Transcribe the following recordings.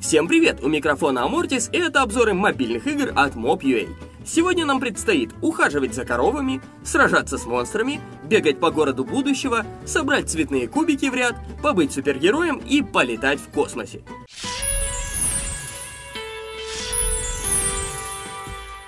Всем привет! У микрофона Амортис и это обзоры мобильных игр от Mob.ua. Сегодня нам предстоит ухаживать за коровами, сражаться с монстрами, бегать по городу будущего, собрать цветные кубики в ряд, побыть супергероем и полетать в космосе.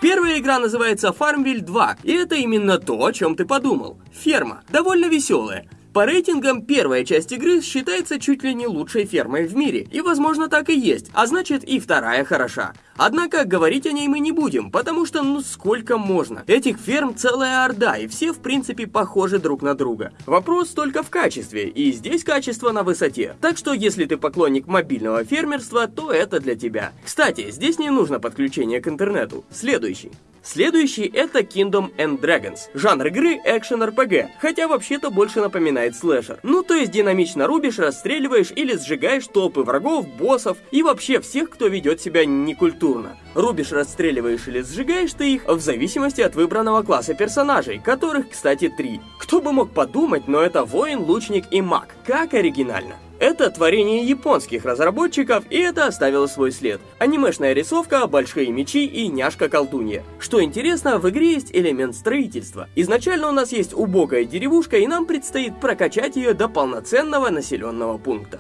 Первая игра называется Farmville 2, и это именно то, о чем ты подумал. Ферма. Довольно веселая. По рейтингам первая часть игры считается чуть ли не лучшей фермой в мире, и возможно так и есть, а значит и вторая хороша. Однако говорить о ней мы не будем, потому что ну сколько можно. Этих ферм целая орда, и все в принципе похожи друг на друга. Вопрос только в качестве, и здесь качество на высоте. Так что если ты поклонник мобильного фермерства, то это для тебя. Кстати, здесь не нужно подключение к интернету. Следующий. Следующий это Kingdom and Dragons. Жанр игры экшен RPG, хотя вообще-то больше напоминает слэшер. Ну то есть динамично рубишь, расстреливаешь или сжигаешь толпы врагов, боссов и вообще всех, кто ведет себя некультурно. Рубишь, расстреливаешь или сжигаешь ты их в зависимости от выбранного класса персонажей, которых, кстати, три. Кто бы мог подумать, но это воин, лучник и маг. Как оригинально. Это творение японских разработчиков, и это оставило свой след. Анимешная рисовка, большие мечи и няшка-колдунья. Что интересно, в игре есть элемент строительства. Изначально у нас есть убогая деревушка, и нам предстоит прокачать ее до полноценного населенного пункта.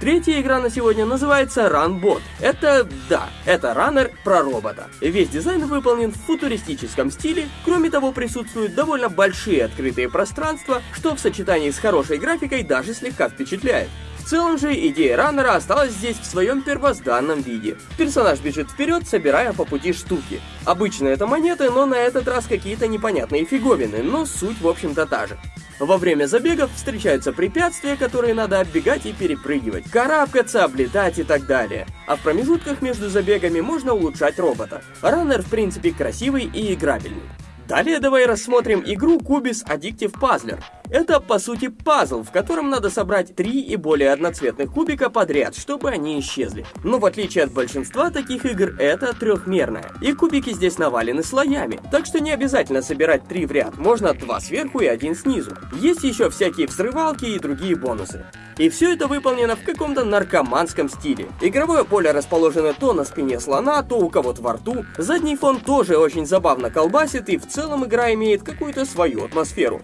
Третья игра на сегодня называется Runbot. Это, да, это раннер про робота. Весь дизайн выполнен в футуристическом стиле, кроме того присутствуют довольно большие открытые пространства, что в сочетании с хорошей графикой даже слегка впечатляет. Целом же идея раннера осталась здесь в своем первозданном виде. Персонаж бежит вперед, собирая по пути штуки. Обычно это монеты, но на этот раз какие-то непонятные фиговины, но суть в общем-то та же. Во время забегов встречаются препятствия, которые надо оббегать и перепрыгивать, карабкаться, облетать и так далее. А в промежутках между забегами можно улучшать робота. Раннер в принципе красивый и играбельный. Далее давай рассмотрим игру Cubis Addictive Puzzler. Это, по сути, пазл, в котором надо собрать три и более одноцветных кубика подряд, чтобы они исчезли. Но в отличие от большинства таких игр, это трехмерная. И кубики здесь навалены слоями, так что не обязательно собирать три в ряд, можно два сверху и один снизу. Есть еще всякие взрывалки и другие бонусы. И все это выполнено в каком-то наркоманском стиле. Игровое поле расположено то на спине слона, то у кого-то во рту. Задний фон тоже очень забавно колбасит, и в целом игра имеет какую-то свою атмосферу.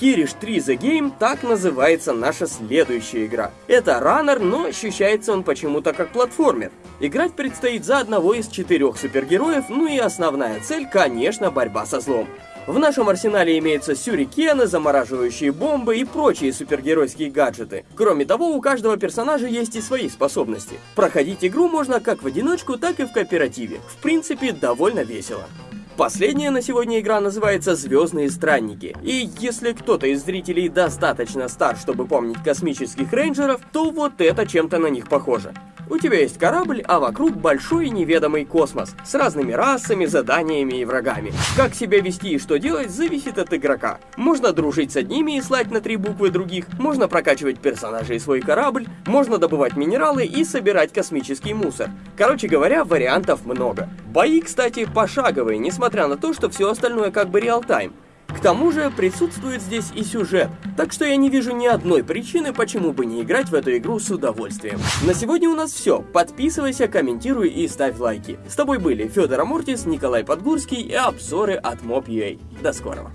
Kirish 3 The Game так называется наша следующая игра. Это раннер, но ощущается он почему-то как платформер. Играть предстоит за одного из четырех супергероев, ну и основная цель, конечно, борьба со злом. В нашем арсенале имеются сюрикены, замораживающие бомбы и прочие супергеройские гаджеты. Кроме того, у каждого персонажа есть и свои способности. Проходить игру можно как в одиночку, так и в кооперативе. В принципе, довольно весело. Последняя на сегодня игра называется «Звездные странники». И если кто-то из зрителей достаточно стар, чтобы помнить космических рейнджеров, то вот это чем-то на них похоже. У тебя есть корабль, а вокруг большой неведомый космос с разными расами, заданиями и врагами. Как себя вести и что делать, зависит от игрока. Можно дружить с одними и слать на три буквы других, можно прокачивать персонажей и свой корабль, можно добывать минералы и собирать космический мусор. Короче говоря, вариантов много. Бои, кстати, пошаговые, несмотря на то, что все остальное как бы реал-тайм. К тому же присутствует здесь и сюжет, так что я не вижу ни одной причины, почему бы не играть в эту игру с удовольствием. На сегодня у нас все. Подписывайся, комментируй и ставь лайки. С тобой были Федор Амортис, Николай Подгурский и обзоры от Mob.ua. До скорого.